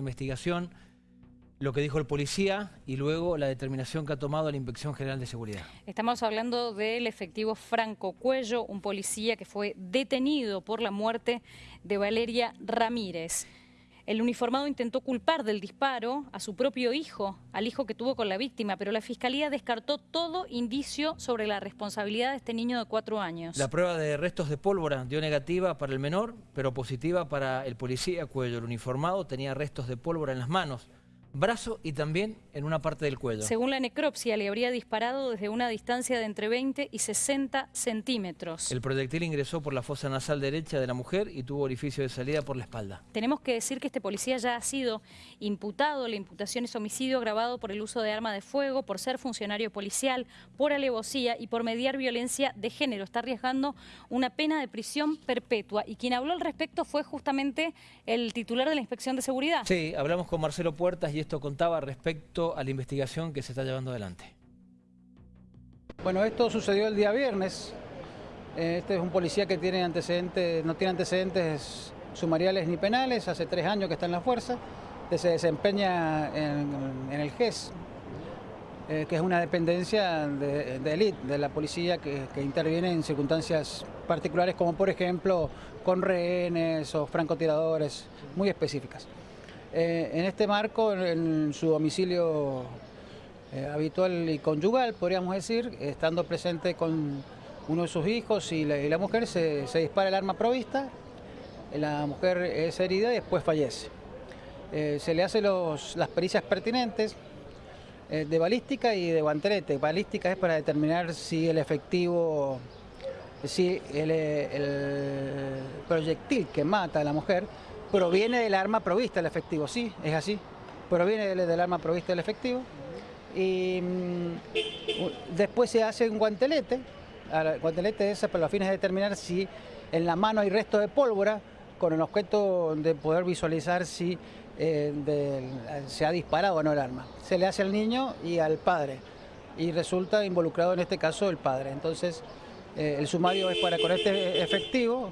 investigación, lo que dijo el policía y luego la determinación que ha tomado la Inspección General de Seguridad. Estamos hablando del efectivo Franco Cuello, un policía que fue detenido por la muerte de Valeria Ramírez. El uniformado intentó culpar del disparo a su propio hijo, al hijo que tuvo con la víctima, pero la Fiscalía descartó todo indicio sobre la responsabilidad de este niño de cuatro años. La prueba de restos de pólvora dio negativa para el menor, pero positiva para el policía Cuello. El uniformado tenía restos de pólvora en las manos brazo y también en una parte del cuello. Según la necropsia, le habría disparado desde una distancia de entre 20 y 60 centímetros. El proyectil ingresó por la fosa nasal derecha de la mujer y tuvo orificio de salida por la espalda. Tenemos que decir que este policía ya ha sido imputado. La imputación es homicidio agravado por el uso de arma de fuego, por ser funcionario policial, por alevosía y por mediar violencia de género. Está arriesgando una pena de prisión perpetua. Y quien habló al respecto fue justamente el titular de la Inspección de Seguridad. Sí, hablamos con Marcelo Puertas y esto contaba respecto a la investigación que se está llevando adelante. Bueno, esto sucedió el día viernes. Eh, este es un policía que tiene antecedentes, no tiene antecedentes sumariales ni penales, hace tres años que está en la fuerza, que se desempeña en, el GES, eh, que es una dependencia de, élite de la policía que, interviene en circunstancias particulares como por ejemplo con rehenes o francotiradores muy específicas. Eh, en este marco, en su domicilio eh, habitual y conyugal, podríamos decir, estando presente con uno de sus hijos y la, mujer, se, dispara el arma provista, la mujer es herida y después fallece. Eh, se le hacen las pericias pertinentes de balística y de guantelete. Balística es para determinar si el efectivo, si el proyectil que mata a la mujer proviene del arma provista el efectivo, sí, es así, proviene del, arma provista el efectivo. Y mm, después se hace un guantelete, el guantelete es para los fines de determinar si en la mano hay resto de pólvora, con el objeto de poder visualizar si eh, se ha disparado o no el arma. Se le hace al niño y al padre, y resulta involucrado en este caso el padre. Entonces, eh, el sumario es para con este efectivo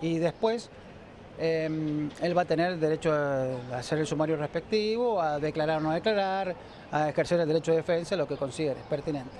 y después Em, él va a tener derecho a hacer el sumario respectivo, a declarar o no declarar, a ejercer el derecho de defensa, lo que considere pertinente.